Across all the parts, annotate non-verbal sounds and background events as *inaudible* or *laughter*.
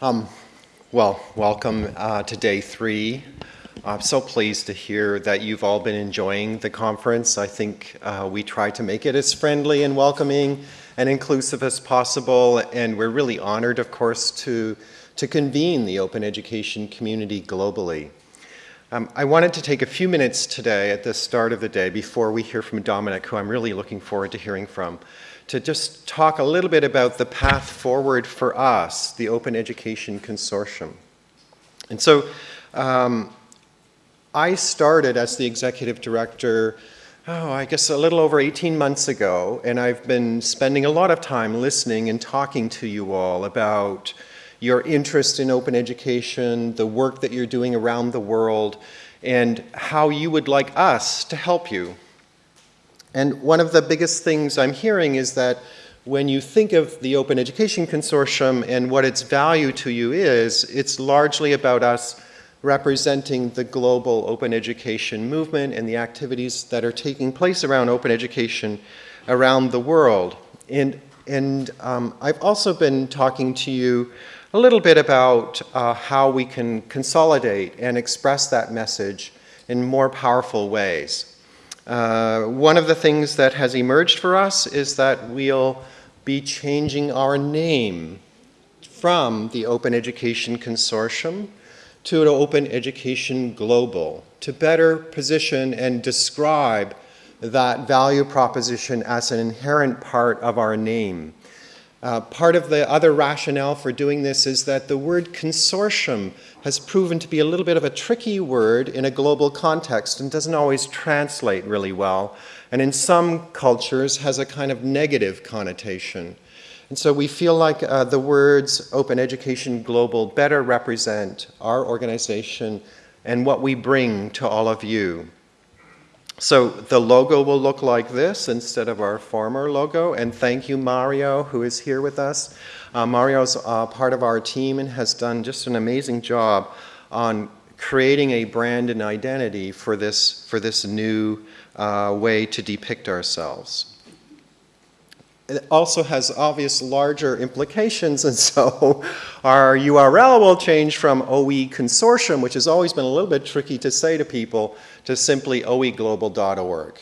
Um, well, welcome uh, to day three. I'm so pleased to hear that you've all been enjoying the conference. I think uh, we try to make it as friendly and welcoming and inclusive as possible, and we're really honored, of course, to, to convene the open education community globally. Um, I wanted to take a few minutes today at the start of the day before we hear from Dominic, who I'm really looking forward to hearing from, to just talk a little bit about the path forward for us, the Open Education Consortium. And so um, I started as the executive director, oh, I guess a little over 18 months ago, and I've been spending a lot of time listening and talking to you all about your interest in open education, the work that you're doing around the world, and how you would like us to help you and one of the biggest things I'm hearing is that when you think of the Open Education Consortium and what its value to you is, it's largely about us representing the global open education movement and the activities that are taking place around open education around the world. And, and um, I've also been talking to you a little bit about uh, how we can consolidate and express that message in more powerful ways. Uh, one of the things that has emerged for us is that we'll be changing our name from the Open Education Consortium to an Open Education Global to better position and describe that value proposition as an inherent part of our name. Uh, part of the other rationale for doing this is that the word consortium has proven to be a little bit of a tricky word in a global context and doesn't always translate really well, and in some cultures has a kind of negative connotation. And so we feel like uh, the words Open Education Global better represent our organization and what we bring to all of you. So the logo will look like this instead of our former logo. And thank you, Mario, who is here with us. Uh, Mario's uh, part of our team and has done just an amazing job on creating a brand and identity for this, for this new uh, way to depict ourselves. It also has obvious larger implications, and so *laughs* our URL will change from OE Consortium, which has always been a little bit tricky to say to people, to simply oeglobal.org.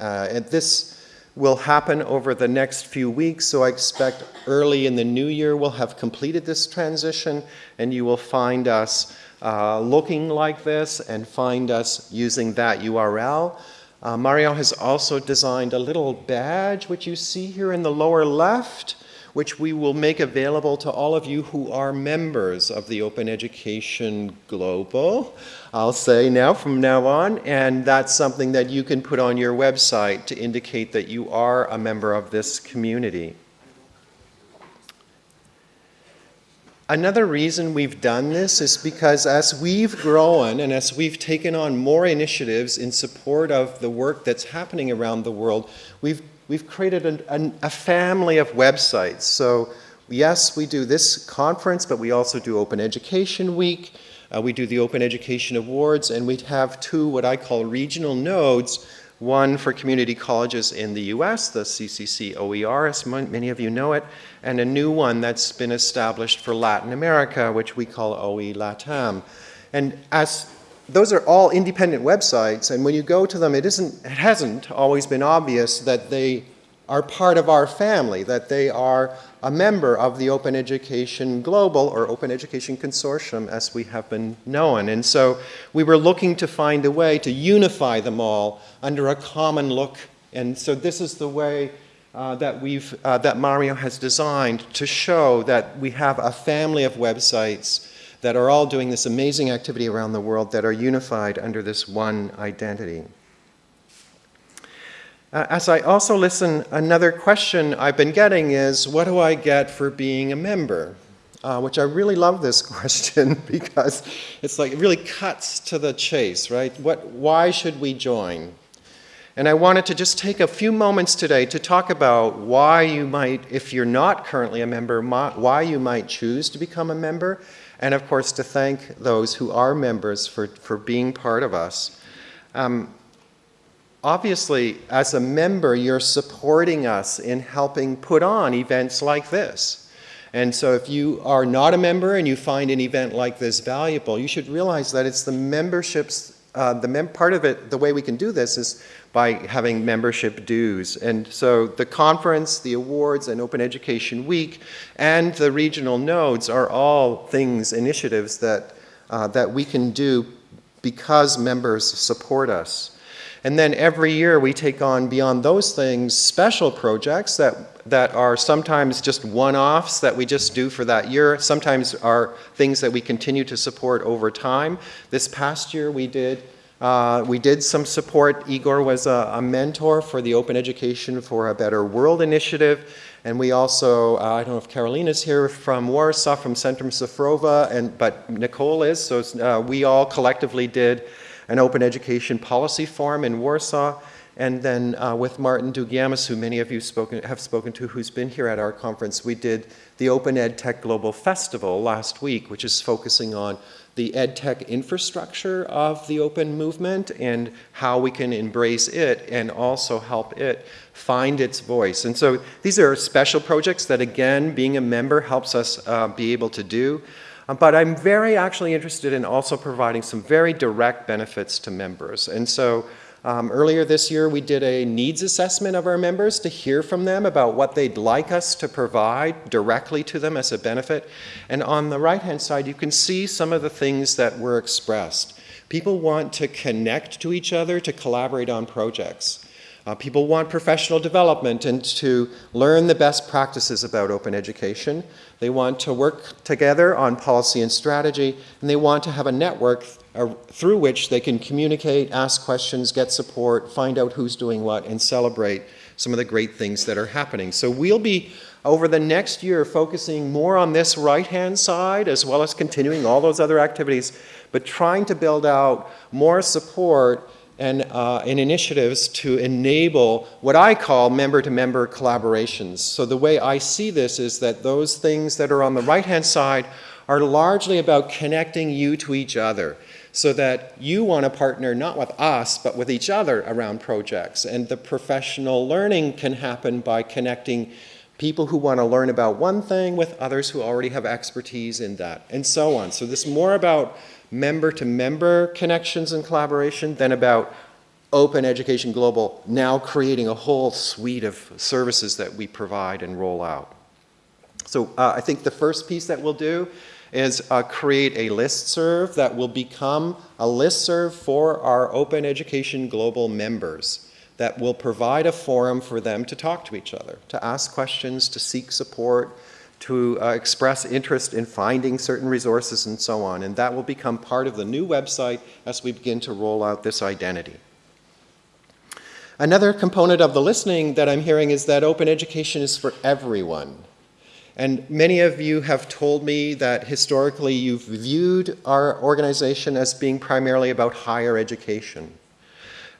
Uh, and this will happen over the next few weeks, so I expect early in the new year we'll have completed this transition and you will find us uh, looking like this and find us using that URL. Uh, Mario has also designed a little badge, which you see here in the lower left, which we will make available to all of you who are members of the Open Education Global, I'll say now from now on, and that's something that you can put on your website to indicate that you are a member of this community. Another reason we've done this is because as we've grown and as we've taken on more initiatives in support of the work that's happening around the world, we've we've created an, a family of websites. So yes, we do this conference, but we also do Open Education Week. Uh, we do the Open Education Awards, and we have two what I call regional nodes, one for community colleges in the US, the CCC OER, as many of you know it, and a new one that's been established for Latin America, which we call OE LATAM. And as those are all independent websites, and when you go to them, it, isn't, it hasn't always been obvious that they are part of our family, that they are a member of the Open Education Global or Open Education Consortium as we have been known. And so we were looking to find a way to unify them all under a common look. And so this is the way uh, that, we've, uh, that Mario has designed to show that we have a family of websites that are all doing this amazing activity around the world that are unified under this one identity. Uh, as I also listen, another question I've been getting is, what do I get for being a member? Uh, which I really love this *laughs* question because it's like, it really cuts to the chase, right? What, why should we join? And I wanted to just take a few moments today to talk about why you might, if you're not currently a member, why you might choose to become a member, and of course to thank those who are members for, for being part of us. Um, obviously, as a member, you're supporting us in helping put on events like this. And so if you are not a member and you find an event like this valuable, you should realize that it's the memberships, uh, the mem part of it, the way we can do this is by having membership dues. And so the conference, the awards, and Open Education Week, and the regional nodes are all things, initiatives that, uh, that we can do because members support us. And then every year we take on, beyond those things, special projects that, that are sometimes just one-offs that we just do for that year, sometimes are things that we continue to support over time. This past year we did uh, we did some support. Igor was a, a, mentor for the Open Education for a Better World initiative. And we also, uh, I don't know if Carolina's here from Warsaw, from Centrum Cyfrowe, and, but Nicole is. So uh, we all collectively did an Open Education Policy Forum in Warsaw. And then uh, with Martin Dougiamas, who many of you spoken, have spoken to, who's been here at our conference, we did the Open Ed Tech Global Festival last week, which is focusing on the ed tech infrastructure of the open movement and how we can embrace it and also help it find its voice. And so these are special projects that, again, being a member helps us uh, be able to do. Um, but I'm very actually interested in also providing some very direct benefits to members. And so um, earlier this year, we did a needs assessment of our members to hear from them about what they'd like us to provide directly to them as a benefit. And on the right-hand side, you can see some of the things that were expressed. People want to connect to each other to collaborate on projects. Uh, people want professional development and to learn the best practices about open education. They want to work together on policy and strategy, and they want to have a network uh, through which they can communicate, ask questions, get support, find out who's doing what, and celebrate some of the great things that are happening. So we'll be, over the next year, focusing more on this right-hand side, as well as continuing all those other activities, but trying to build out more support and, uh, and initiatives to enable what I call member-to-member -member collaborations. So the way I see this is that those things that are on the right-hand side are largely about connecting you to each other so that you want to partner not with us, but with each other around projects. And the professional learning can happen by connecting people who want to learn about one thing with others who already have expertise in that, and so on. So this is more about member-to-member connections and collaboration than about Open Education Global now creating a whole suite of services that we provide and roll out. So uh, I think the first piece that we'll do is uh, create a list serve that will become a list serve for our Open Education Global members that will provide a forum for them to talk to each other, to ask questions, to seek support, to uh, express interest in finding certain resources and so on. And that will become part of the new website as we begin to roll out this identity. Another component of the listening that I'm hearing is that open education is for everyone. And many of you have told me that historically you've viewed our organization as being primarily about higher education.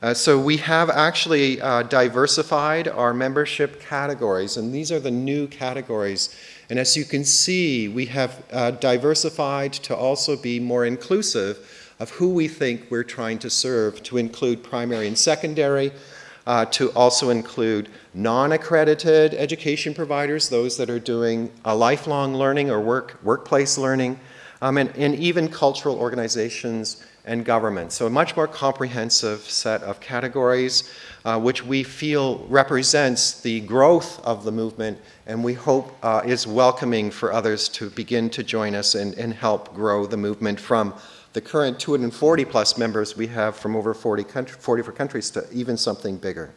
Uh, so we have actually uh, diversified our membership categories, and these are the new categories. And as you can see, we have uh, diversified to also be more inclusive of who we think we're trying to serve, to include primary and secondary, uh, to also include non-accredited education providers, those that are doing a lifelong learning or work, workplace learning, um, and, and even cultural organizations and government. So a much more comprehensive set of categories uh, which we feel represents the growth of the movement and we hope uh, is welcoming for others to begin to join us and, and help grow the movement from the current 240 plus members we have from over 40 country, 44 countries to even something bigger.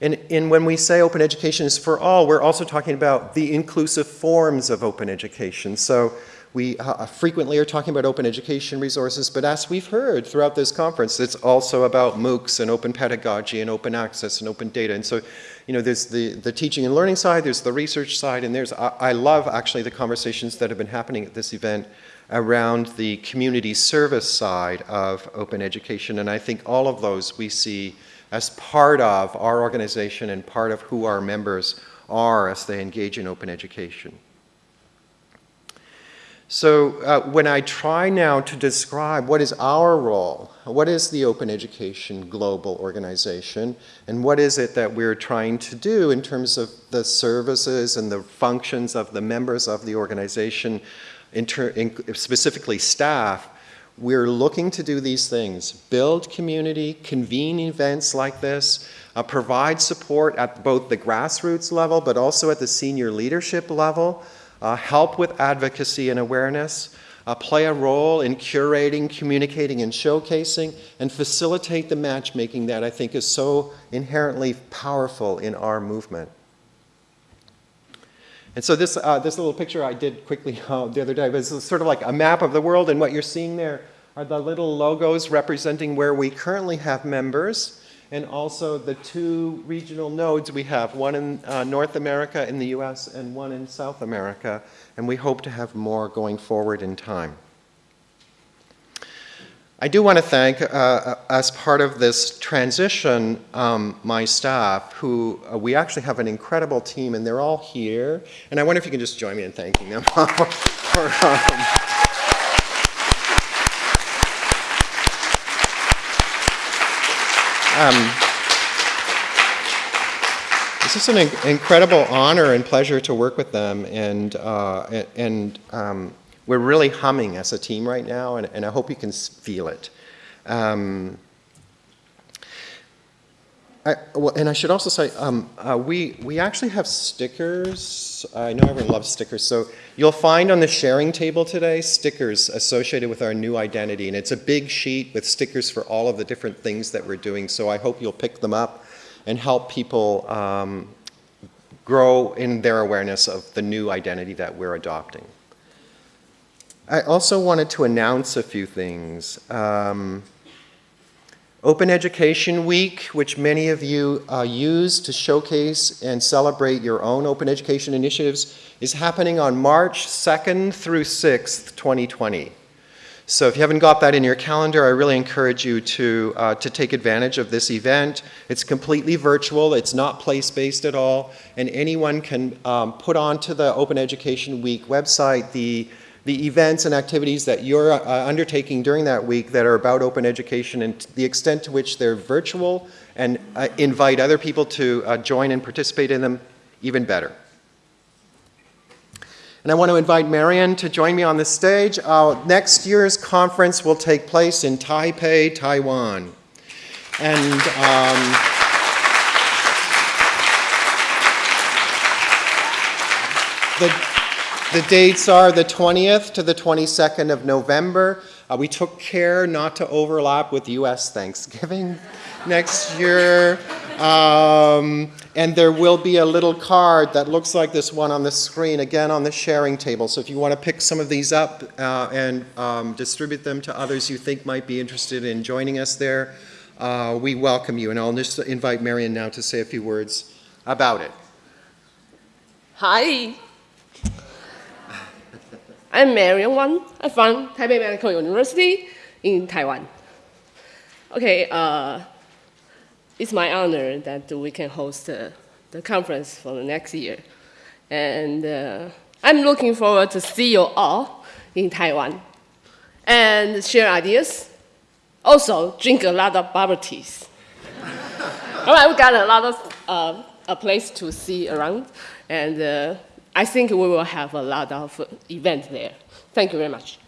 And, and, when we say open education is for all, we're also talking about the inclusive forms of open education. So we uh, frequently are talking about open education resources, but as we've heard throughout this conference, it's also about MOOCs and open pedagogy and open access and open data. And so, you know, there's the, the teaching and learning side, there's the research side, and there's, I, I love actually the conversations that have been happening at this event around the community service side of open education. And I think all of those we see as part of our organization and part of who our members are as they engage in open education. So uh, when I try now to describe what is our role, what is the Open Education Global Organization, and what is it that we're trying to do in terms of the services and the functions of the members of the organization, in in specifically staff, we're looking to do these things, build community, convene events like this, uh, provide support at both the grassroots level but also at the senior leadership level, uh, help with advocacy and awareness, uh, play a role in curating, communicating, and showcasing, and facilitate the matchmaking that I think is so inherently powerful in our movement. And so this, uh, this little picture I did quickly *laughs* uh, the other day was sort of like a map of the world, and what you're seeing there are the little logos representing where we currently have members, and also the two regional nodes we have, one in uh, North America in the US and one in South America, and we hope to have more going forward in time. I do want to thank, uh, as part of this transition, um, my staff, who uh, we actually have an incredible team, and they're all here. And I wonder if you can just join me in thanking them *laughs* for um, um, it's just an in incredible honor and pleasure to work with them, and, uh, and um, we're really humming as a team right now, and, and I hope you can feel it. Um, I, well, and I should also say, um, uh, we, we actually have stickers. I know everyone loves stickers. So you'll find on the sharing table today stickers associated with our new identity. And it's a big sheet with stickers for all of the different things that we're doing. So I hope you'll pick them up and help people um, grow in their awareness of the new identity that we're adopting. I also wanted to announce a few things. Um, Open Education Week, which many of you uh, use to showcase and celebrate your own open education initiatives, is happening on March 2nd through 6th, 2020. So if you haven't got that in your calendar, I really encourage you to, uh, to take advantage of this event. It's completely virtual, it's not place-based at all, and anyone can um, put onto the Open Education Week website the the events and activities that you're uh, undertaking during that week that are about open education and the extent to which they're virtual and uh, invite other people to uh, join and participate in them, even better. And I want to invite Marion to join me on the stage. Next year's conference will take place in Taipei, Taiwan. And um, the the dates are the 20th to the 22nd of November. Uh, we took care not to overlap with U.S. Thanksgiving *laughs* next year. Um, and there will be a little card that looks like this one on the screen, again on the sharing table. So if you want to pick some of these up uh, and um, distribute them to others you think might be interested in joining us there, uh, we welcome you. And I'll just invite Marion now to say a few words about it. Hi. I'm Marion Wang. I'm from Taipei Medical University in Taiwan. Okay, uh, it's my honor that we can host uh, the conference for the next year. And uh, I'm looking forward to see you all in Taiwan and share ideas. Also, drink a lot of bubble teas. *laughs* all right, we got a lot of uh, a place to see around, and uh, I think we will have a lot of events there. Thank you very much.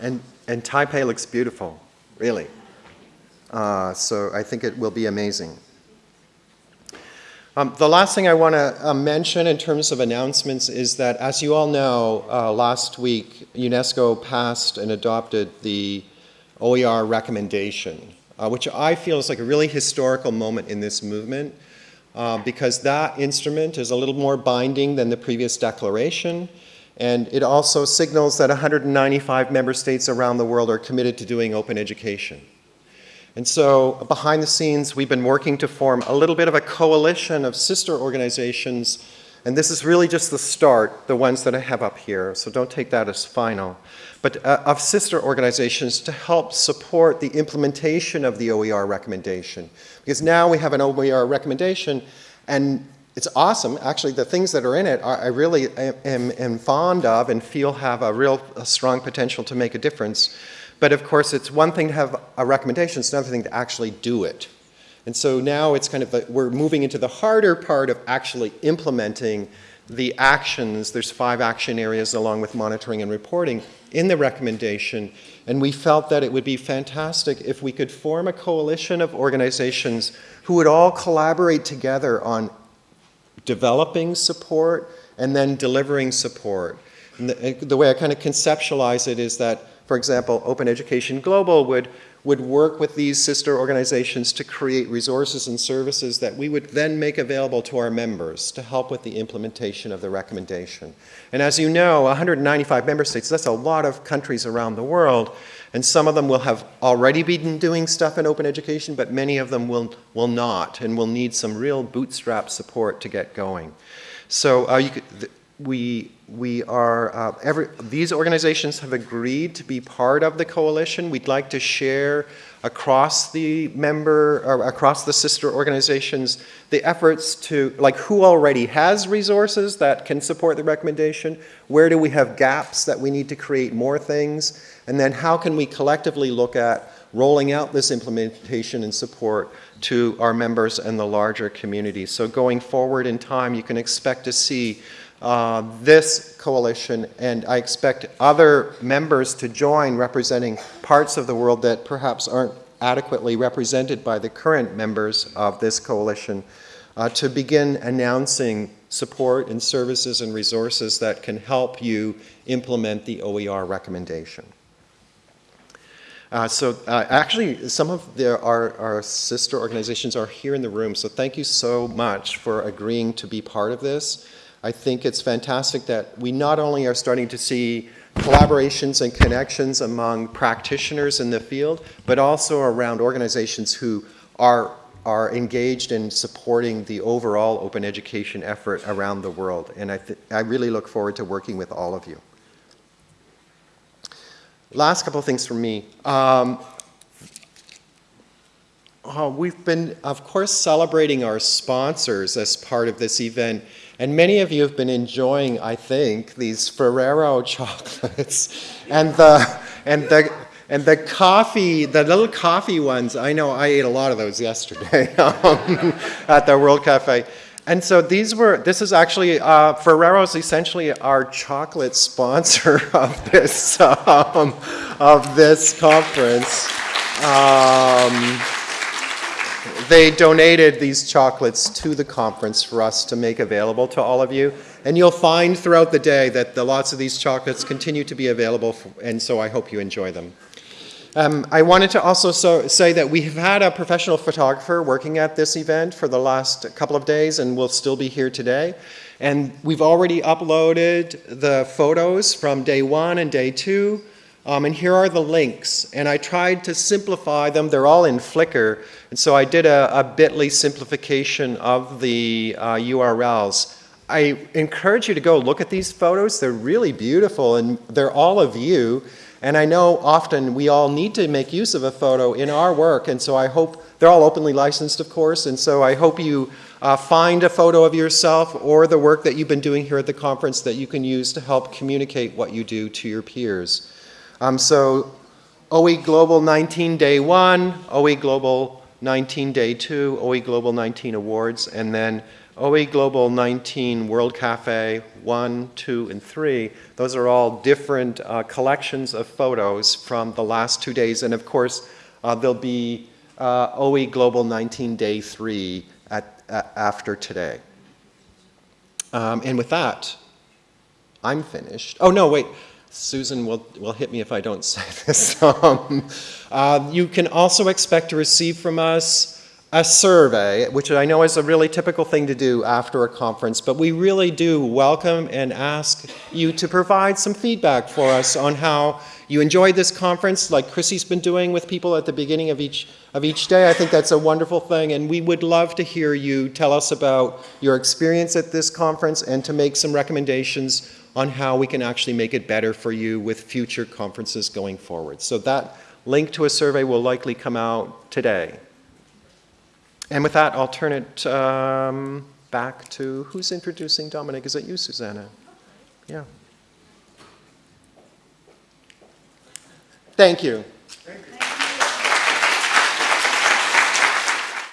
And, and Taipei looks beautiful, really. Uh, so I think it will be amazing. Um, the last thing I want to uh, mention in terms of announcements is that, as you all know, uh, last week UNESCO passed and adopted the OER recommendation uh, which I feel is like a really historical moment in this movement uh, because that instrument is a little more binding than the previous declaration and it also signals that 195 member states around the world are committed to doing open education. And so behind the scenes, we've been working to form a little bit of a coalition of sister organizations and this is really just the start, the ones that I have up here, so don't take that as final but uh, of sister organizations to help support the implementation of the OER recommendation. Because now we have an OER recommendation and it's awesome. Actually, the things that are in it, are, I really am, am, fond of and feel have a real a strong potential to make a difference. But of course, it's one thing to have a recommendation, it's another thing to actually do it. And so now it's kind of, a, we're moving into the harder part of actually implementing the actions. There's five action areas along with monitoring and reporting in the recommendation. And we felt that it would be fantastic if we could form a coalition of organizations who would all collaborate together on developing support and then delivering support. The, the way I kind of conceptualize it is that, for example, Open Education Global would would work with these sister organizations to create resources and services that we would then make available to our members to help with the implementation of the recommendation. And as you know, 195 member states, that's a lot of countries around the world, and some of them will have already been doing stuff in open education, but many of them will, will not, and will need some real bootstrap support to get going. So uh, could, we, we are, uh, every, these organizations have agreed to be part of the coalition. We'd like to share across the member, or across the sister organizations, the efforts to, like who already has resources that can support the recommendation, where do we have gaps that we need to create more things, and then how can we collectively look at rolling out this implementation and support to our members and the larger community. So going forward in time, you can expect to see uh, this coalition, and I expect other members to join representing parts of the world that perhaps aren't adequately represented by the current members of this coalition, uh, to begin announcing support and services and resources that can help you implement the OER recommendation. Uh, so uh, actually, some of the, our, our, sister organizations are here in the room, so thank you so much for agreeing to be part of this. I think it's fantastic that we not only are starting to see collaborations and connections among practitioners in the field, but also around organizations who are, are engaged in supporting the overall open education effort around the world. And I, I really look forward to working with all of you. Last couple of things from me. Um, oh, we've been, of course, celebrating our sponsors as part of this event. And many of you have been enjoying, I think, these Ferrero *laughs* chocolates and the, and the, and the coffee, the little coffee ones. I know I ate a lot of those yesterday *laughs* um, at the World Cafe. And so these were, this is actually, uh, Ferrero's essentially our chocolate sponsor *laughs* of this, um, of this conference. Um, they donated these chocolates to the conference for us to make available to all of you. And you'll find throughout the day that the, lots of these chocolates continue to be available, for, and so I hope you enjoy them. Um, I wanted to also so, say that we have had a professional photographer working at this event for the last couple of days and will still be here today. And we've already uploaded the photos from day one and day two. Um, and here are the links. And I tried to simplify them. They're all in Flickr. And so I did a, a bit.ly simplification of the uh, URLs. I encourage you to go look at these photos. They're really beautiful and they're all of you. And I know often we all need to make use of a photo in our work. And so I hope, they're all openly licensed, of course. And so I hope you uh, find a photo of yourself or the work that you've been doing here at the conference that you can use to help communicate what you do to your peers. Um, so OE Global 19 Day 1, OE Global 19 Day 2, OE Global 19 Awards, and then OE Global 19 World Cafe 1, 2, and 3. Those are all different uh, collections of photos from the last two days. And of course, uh, there'll be uh, OE Global 19 Day 3 at, after today. Um, and with that, I'm finished. Oh, no, wait. Susan will, will hit me if I don't *laughs* say this. um, uh, you can also expect to receive from us a survey, which I know is a really typical thing to do after a conference, but we really do welcome and ask you to provide some feedback for us on how you enjoyed this conference, like Chrissy's been doing with people at the beginning of each, of each day. I think that's a wonderful thing, and we would love to hear you tell us about your experience at this conference and to make some recommendations on how we can actually make it better for you with future conferences going forward. So that link to a survey will likely come out today. And with that, I'll turn it um, back to, who's introducing Dominic? Is it you, Susanna? Yeah. Thank you.